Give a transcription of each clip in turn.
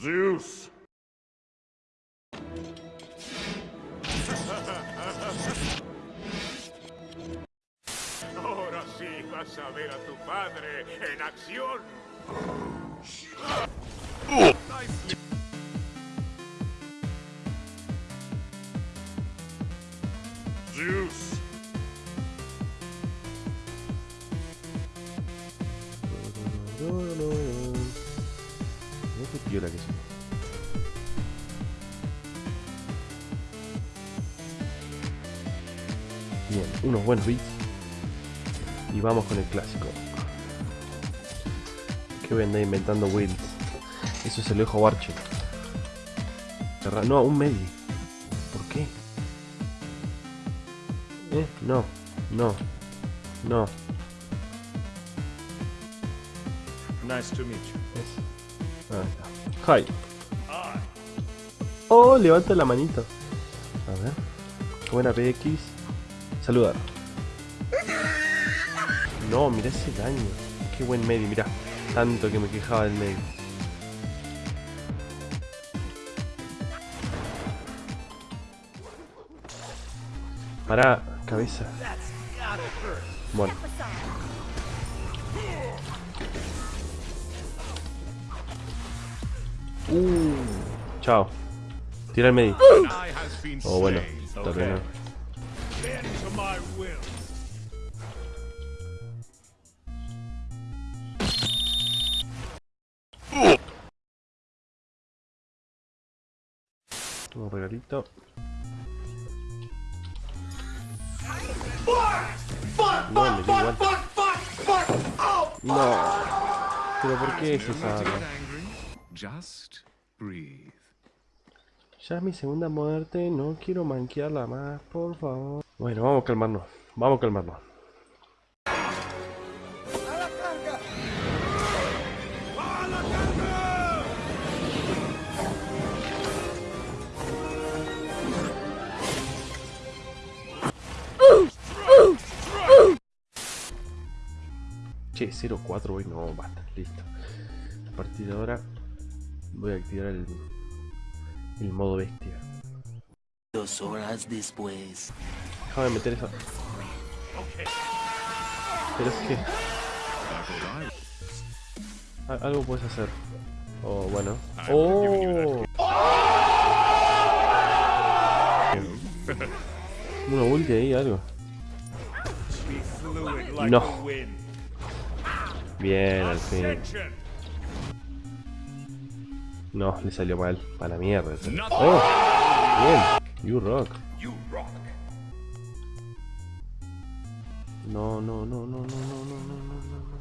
Zeus. Ahora sí vas a ver a tu padre en acción. Zeus. Mira qué piola que son. Bien, unos buenos beats. Y vamos con el clásico. Que andar inventando builds. Eso es el ojo Archer. Cerra- No, un medio. ¿Por qué? ¿Eh? No, no, no. Nice to meet you. Hi. Oh, levanta la manito. A ver. Buena PX. Saludar. No, mirá ese daño. Qué buen medio, mirá. Tanto que me quejaba del medio. Pará, cabeza. Bueno. Uh. Chao. Tira al medio. Uh. Oh, bueno. Okay. Un regalito. No, pero ¿por qué es esa? Just breathe. Ya es mi segunda muerte, no quiero manquearla más, por favor. Bueno, vamos a calmarnos. Vamos a calmarnos. Che, 0-4 hoy no, basta, listo. A partir de ahora voy a activar el, el modo bestia. Dos horas después. Déjame meter eso. Pero es que. a- Algo puedes hacer. Oh, bueno. Oh. Una ulti ahí, algo. No. Bien, al fin. No, le salió mal. Para la mierda. Oh, bien. You rock. You rock. No, no, no, no, no, no, no, no, no, no, no.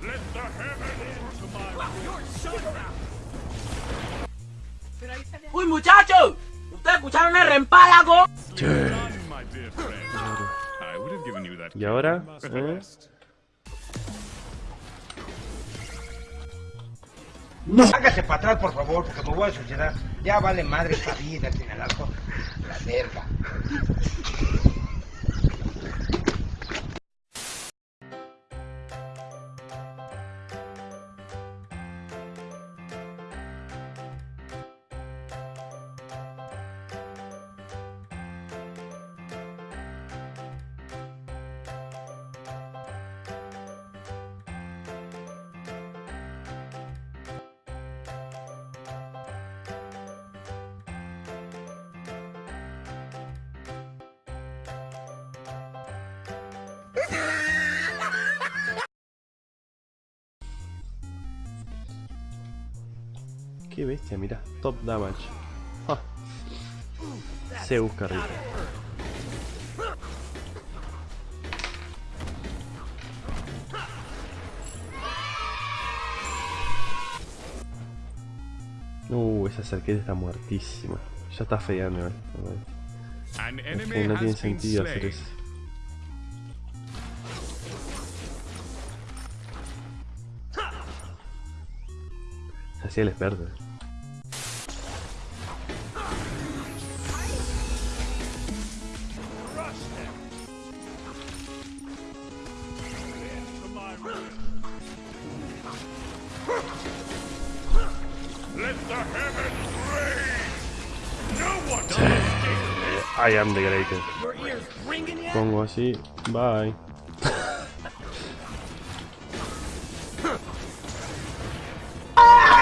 Let the heaven into my will. ¡Uy, muchachos! ¿Ustedes escucharon el that. ¿Y ahora? ¿Eh? Rest. Hágase para atrás, por favor, porque me voy a suicidar. Ya vale madre esta vida, tiene el asco. La verga. Qué bestia, mira. Top damage. Se busca rico. Uh, esa cerqueta está muertísima. Ya está feando, eh. No tiene sentido hacer eso. Esa ciel es verde. Sí. I am the greatest. Pongo así. Bye.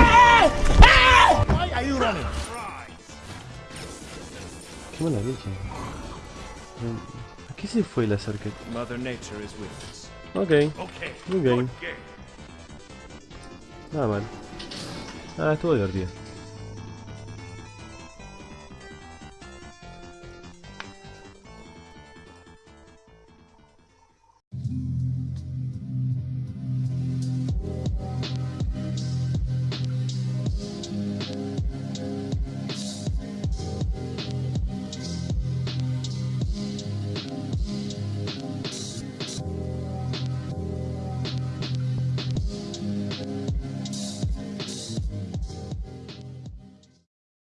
Qué mala leche. ¿A qué se fue la cerca? Mother Nature is with us. Ok. Good game. nada mal. Ah, estuvo divertido.